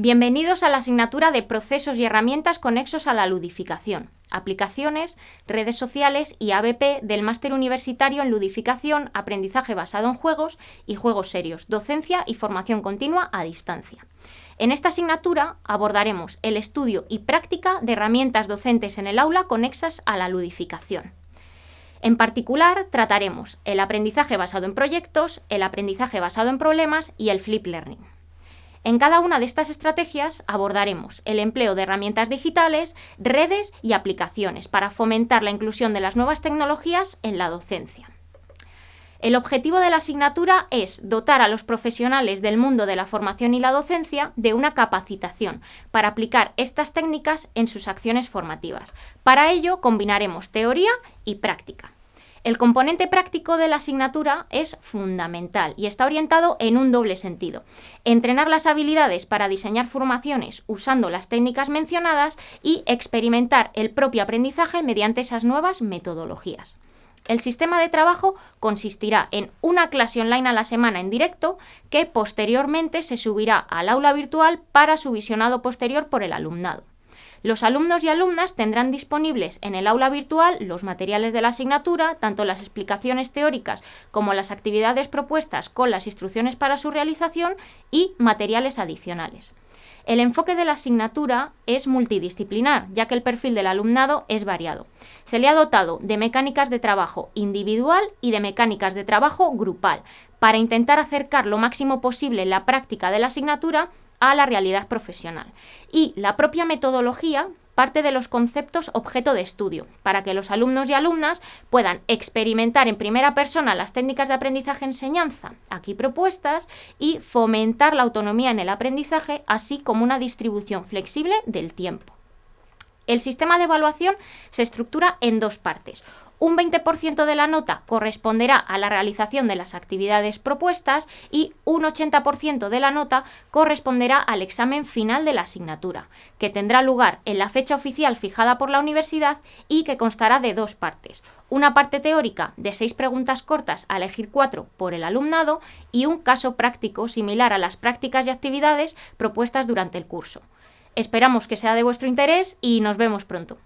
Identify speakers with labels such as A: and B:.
A: Bienvenidos a la asignatura de Procesos y herramientas conexos a la ludificación, aplicaciones, redes sociales y ABP del Máster Universitario en Ludificación, Aprendizaje basado en juegos y juegos serios, docencia y formación continua a distancia. En esta asignatura abordaremos el estudio y práctica de herramientas docentes en el aula conexas a la ludificación. En particular, trataremos el aprendizaje basado en proyectos, el aprendizaje basado en problemas y el flip learning. En cada una de estas estrategias abordaremos el empleo de herramientas digitales, redes y aplicaciones para fomentar la inclusión de las nuevas tecnologías en la docencia. El objetivo de la asignatura es dotar a los profesionales del mundo de la formación y la docencia de una capacitación para aplicar estas técnicas en sus acciones formativas. Para ello combinaremos teoría y práctica. El componente práctico de la asignatura es fundamental y está orientado en un doble sentido. Entrenar las habilidades para diseñar formaciones usando las técnicas mencionadas y experimentar el propio aprendizaje mediante esas nuevas metodologías. El sistema de trabajo consistirá en una clase online a la semana en directo que posteriormente se subirá al aula virtual para su visionado posterior por el alumnado. Los alumnos y alumnas tendrán disponibles en el aula virtual los materiales de la asignatura, tanto las explicaciones teóricas como las actividades propuestas con las instrucciones para su realización y materiales adicionales. El enfoque de la asignatura es multidisciplinar, ya que el perfil del alumnado es variado. Se le ha dotado de mecánicas de trabajo individual y de mecánicas de trabajo grupal, para intentar acercar lo máximo posible la práctica de la asignatura a la realidad profesional. Y la propia metodología parte de los conceptos objeto de estudio, para que los alumnos y alumnas puedan experimentar en primera persona las técnicas de aprendizaje-enseñanza aquí propuestas y fomentar la autonomía en el aprendizaje, así como una distribución flexible del tiempo. El sistema de evaluación se estructura en dos partes. Un 20% de la nota corresponderá a la realización de las actividades propuestas y un 80% de la nota corresponderá al examen final de la asignatura, que tendrá lugar en la fecha oficial fijada por la universidad y que constará de dos partes. Una parte teórica de seis preguntas cortas a elegir cuatro por el alumnado y un caso práctico similar a las prácticas y actividades propuestas durante el curso. Esperamos que sea de vuestro interés y nos vemos pronto.